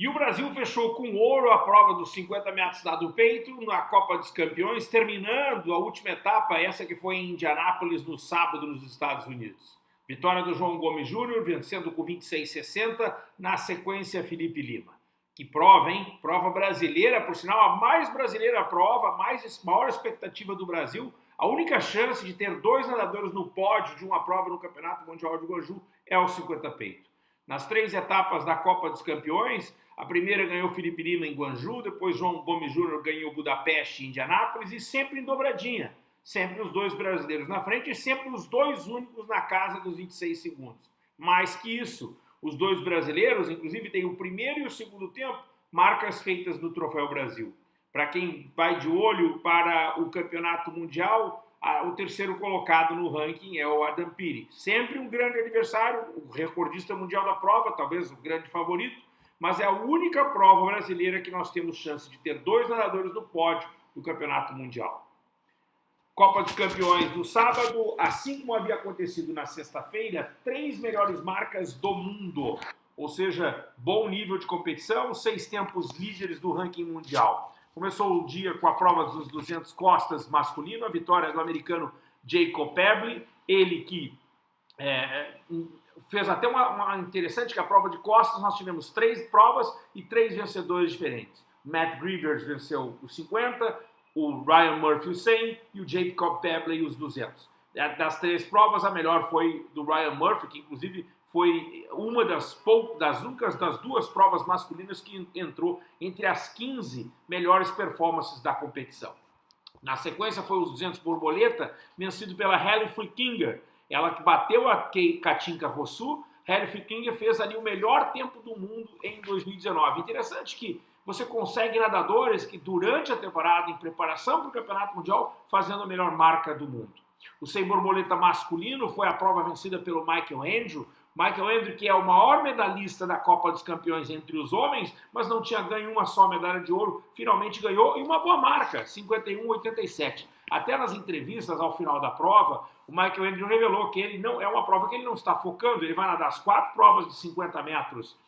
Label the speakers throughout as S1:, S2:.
S1: E o Brasil fechou com ouro a prova dos 50 metros do peito na Copa dos Campeões, terminando a última etapa, essa que foi em Indianápolis no sábado nos Estados Unidos. Vitória do João Gomes Júnior, vencendo com 26,60, na sequência Felipe Lima. Que prova, hein? Prova brasileira, por sinal, a mais brasileira prova, a mais, maior expectativa do Brasil. A única chance de ter dois nadadores no pódio de uma prova no Campeonato Mundial de Guanju é o 50 peito. Nas três etapas da Copa dos Campeões, a primeira ganhou Felipe Lima em Guanju, depois João Gomes Júnior ganhou Budapeste e Indianápolis e sempre em dobradinha. Sempre os dois brasileiros na frente e sempre os dois únicos na casa dos 26 segundos. Mais que isso, os dois brasileiros, inclusive, têm o primeiro e o segundo tempo, marcas feitas no Troféu Brasil. Para quem vai de olho para o Campeonato Mundial, o terceiro colocado no ranking é o Adam Piri. Sempre um grande adversário, o recordista mundial da prova, talvez o grande favorito, mas é a única prova brasileira que nós temos chance de ter dois nadadores no pódio do Campeonato Mundial. Copa dos Campeões do sábado, assim como havia acontecido na sexta-feira, três melhores marcas do mundo, ou seja, bom nível de competição, seis tempos líderes do ranking mundial. Começou o dia com a prova dos 200 costas masculino, a vitória do americano Jacob Pebley, ele que é, fez até uma, uma, interessante que a prova de costas nós tivemos três provas e três vencedores diferentes. Matt Grivers venceu os 50, o Ryan Murphy os 100 e o Jacob Pebley os 200. Das três provas, a melhor foi do Ryan Murphy, que inclusive foi uma das, poucas, das únicas das duas provas masculinas que entrou entre as 15 melhores performances da competição. Na sequência foi os 200 borboleta, vencido pela Halle Flickinger, ela que bateu a Katinka Rossu, Harry Fickinger fez ali o melhor tempo do mundo em 2019. Interessante que você consegue nadadores que durante a temporada, em preparação para o Campeonato Mundial, fazendo a melhor marca do mundo. O 100 borboleta masculino foi a prova vencida pelo Michael Andrew, Michael Andrew, que é o maior medalhista da Copa dos Campeões entre os homens, mas não tinha ganho uma só medalha de ouro, finalmente ganhou e uma boa marca, 51,87. Até nas entrevistas ao final da prova, o Michael Andrew revelou que ele não é uma prova que ele não está focando, ele vai nadar as quatro provas de 50 metros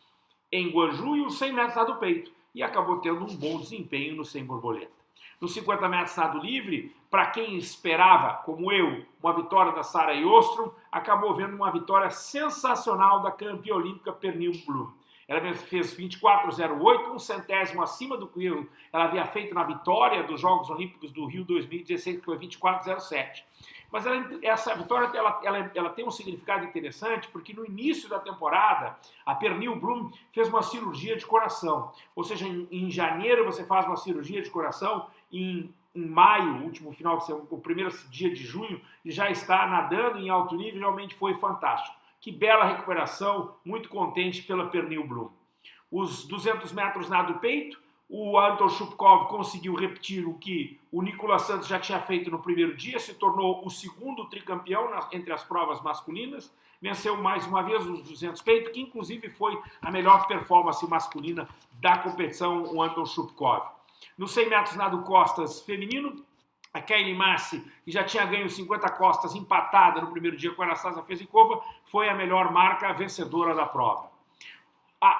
S1: em Guanju e os 100 metros nado peito, e acabou tendo um bom desempenho no 100 borboleta. Nos 50 metros nado livre, para quem esperava, como eu, uma vitória da Sarah Ostrom, acabou vendo uma vitória sensacional da campeã olímpica Pernil Bloom. Ela fez 24,08, um centésimo acima do que ela havia feito na vitória dos Jogos Olímpicos do Rio 2016, que foi 24,07. Mas ela, essa vitória ela, ela, ela, tem um significado interessante porque no início da temporada a Pernil Bloom fez uma cirurgia de coração. Ou seja, em, em janeiro você faz uma cirurgia de coração, em, em maio, último final de o primeiro dia de junho, e já está nadando em alto nível, realmente foi fantástico. Que bela recuperação, muito contente pela Pernil Bloom. Os 200 metros nado peito, o Anton Shupkov conseguiu repetir o que o Nicolas Santos já tinha feito no primeiro dia, se tornou o segundo tricampeão entre as provas masculinas, venceu mais uma vez os 200 peito, que inclusive foi a melhor performance masculina da competição, o Anton Shupkov. No 100 metros nado costas feminino, a Kelly Massi, que já tinha ganho 50 costas empatada no primeiro dia com a Anastasia Fezikova, foi a melhor marca vencedora da prova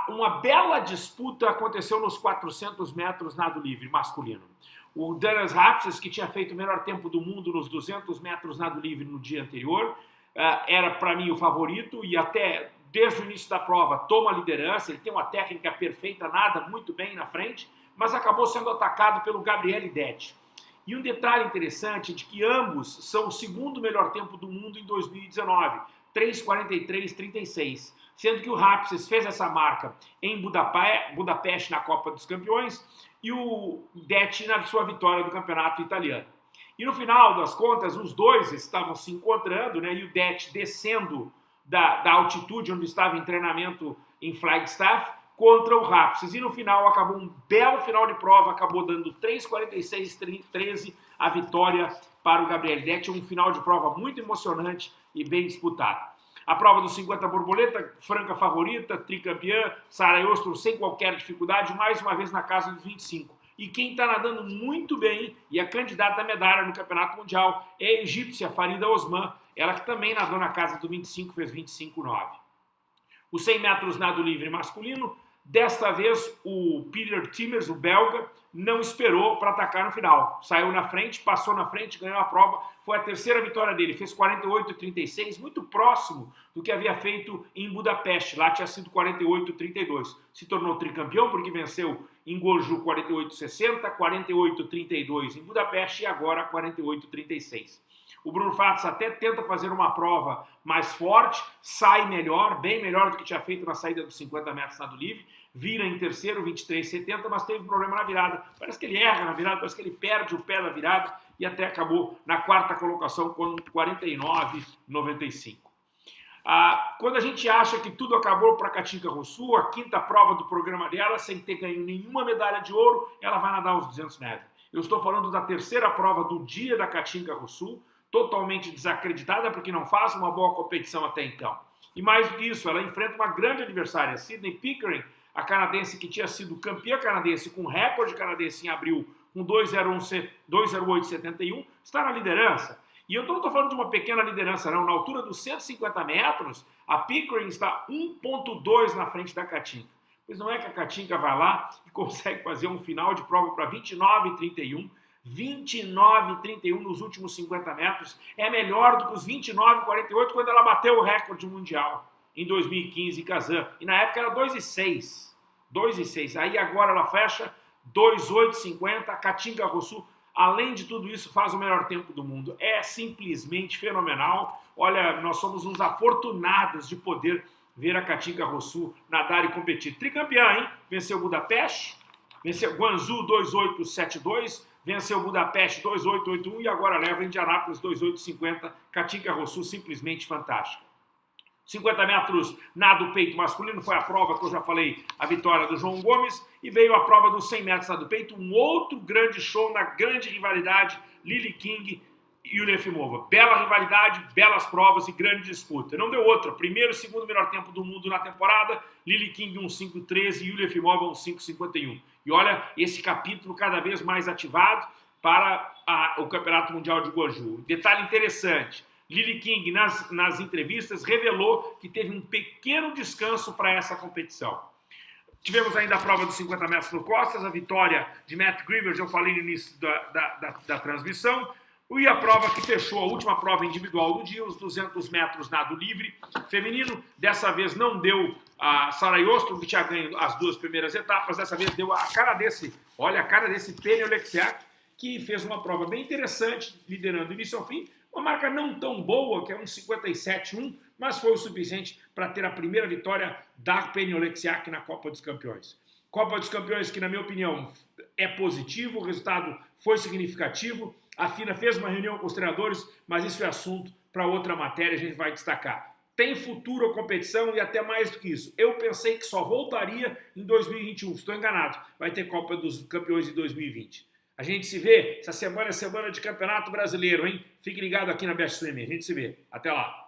S1: uma bela disputa aconteceu nos 400 metros nado livre masculino. O Dennis Rapses, que tinha feito o melhor tempo do mundo nos 200 metros nado livre no dia anterior, eh, era para mim o favorito e até desde o início da prova toma a liderança, ele tem uma técnica perfeita, nada muito bem na frente, mas acabou sendo atacado pelo Gabriel Detti. E um detalhe interessante é de que ambos são o segundo melhor tempo do mundo em 2019, 3:43:36 sendo que o Rapses fez essa marca em Budapeste na Copa dos Campeões e o Detti na sua vitória do campeonato italiano. E no final das contas, os dois estavam se encontrando, né, e o Detti descendo da, da altitude onde estava em treinamento em Flagstaff contra o Rapses. E no final acabou um belo final de prova, acabou dando 3:46:13 a vitória para o Gabriel Detti, um final de prova muito emocionante e bem disputado. A prova dos 50 borboleta, franca favorita, tricampeã, Sara Ostro sem qualquer dificuldade, mais uma vez na casa dos 25. E quem está nadando muito bem e é candidata à medalha no Campeonato Mundial é a egípcia Farida Osman, ela que também nadou na casa do 25, fez 25,9. Os 100 metros nado livre masculino, Desta vez, o Peter Timmers, o belga, não esperou para atacar no final. Saiu na frente, passou na frente, ganhou a prova. Foi a terceira vitória dele. Fez 48,36, muito próximo do que havia feito em Budapeste. Lá tinha sido 48,32. Se tornou tricampeão porque venceu em Goju 48,60, 48,32 em Budapeste e agora 48,36. O Bruno Fatos até tenta fazer uma prova mais forte, sai melhor, bem melhor do que tinha feito na saída dos 50 metros nado livre, vira em terceiro, 23,70, mas teve problema na virada. Parece que ele erra na virada, parece que ele perde o pé da virada e até acabou na quarta colocação com 49,95. Ah, quando a gente acha que tudo acabou para Katinka Rousseau, a quinta prova do programa dela, sem ter ganho nenhuma medalha de ouro, ela vai nadar os 200 metros. Eu estou falando da terceira prova do dia da Katinka Rousseau, totalmente desacreditada porque não faz uma boa competição até então. E mais do que isso, ela enfrenta uma grande adversária, Sidney Pickering, a canadense que tinha sido campeã canadense com recorde canadense em abril com 2,0871, está na liderança. E eu não estou falando de uma pequena liderança, não. Na altura dos 150 metros, a Pickering está 1,2 na frente da Katinka. Pois não é que a Katinka vai lá e consegue fazer um final de prova para 29,31 29,31 nos últimos 50 metros é melhor do que os 29,48 quando ela bateu o recorde mundial em 2015 em Kazan. E na época era 2,6. 2,6. Aí agora ela fecha 2,850. A Katinka Rossu, além de tudo isso, faz o melhor tempo do mundo. É simplesmente fenomenal. Olha, nós somos uns afortunados de poder ver a Katinka Rossu nadar e competir. Tricampeã, hein? Venceu Budapeste, venceu Guangzhou 2,872 venceu Budapeste 2,881 e agora leva Indianápolis 2,850. Katinka Rossu simplesmente fantástica. 50 metros nado peito masculino foi a prova que eu já falei, a vitória do João Gomes, e veio a prova dos 100 metros nado peito, um outro grande show na grande rivalidade, Lily King e o Nefimova. Bela rivalidade, belas provas e grande disputa. Não deu outra. Primeiro e segundo melhor tempo do mundo na temporada, Lily King 1,513 e Yulia Efimova 1,551. E olha, esse capítulo cada vez mais ativado para a, o Campeonato Mundial de Goju. Detalhe interessante, Lily King, nas, nas entrevistas, revelou que teve um pequeno descanso para essa competição. Tivemos ainda a prova dos 50 metros no costas, a vitória de Matt Grivers, eu falei no início da, da, da, da transmissão. E a prova que fechou, a última prova individual do dia, os 200 metros nado livre feminino. Dessa vez não deu a Sara Yostro, que tinha ganho as duas primeiras etapas. Dessa vez deu a cara desse, olha a cara desse Penny Oleksiak, que fez uma prova bem interessante, liderando início ao fim. Uma marca não tão boa, que é um 57-1, mas foi o suficiente para ter a primeira vitória da Penny Oleksiak na Copa dos Campeões. Copa dos Campeões que, na minha opinião, é positivo, o resultado foi significativo. A FINA fez uma reunião com os treinadores, mas isso é assunto para outra matéria, a gente vai destacar. Tem futuro a competição e até mais do que isso. Eu pensei que só voltaria em 2021, estou enganado. Vai ter Copa dos Campeões em 2020. A gente se vê, essa semana é semana de Campeonato Brasileiro, hein? Fique ligado aqui na Best Streaming, a gente se vê. Até lá.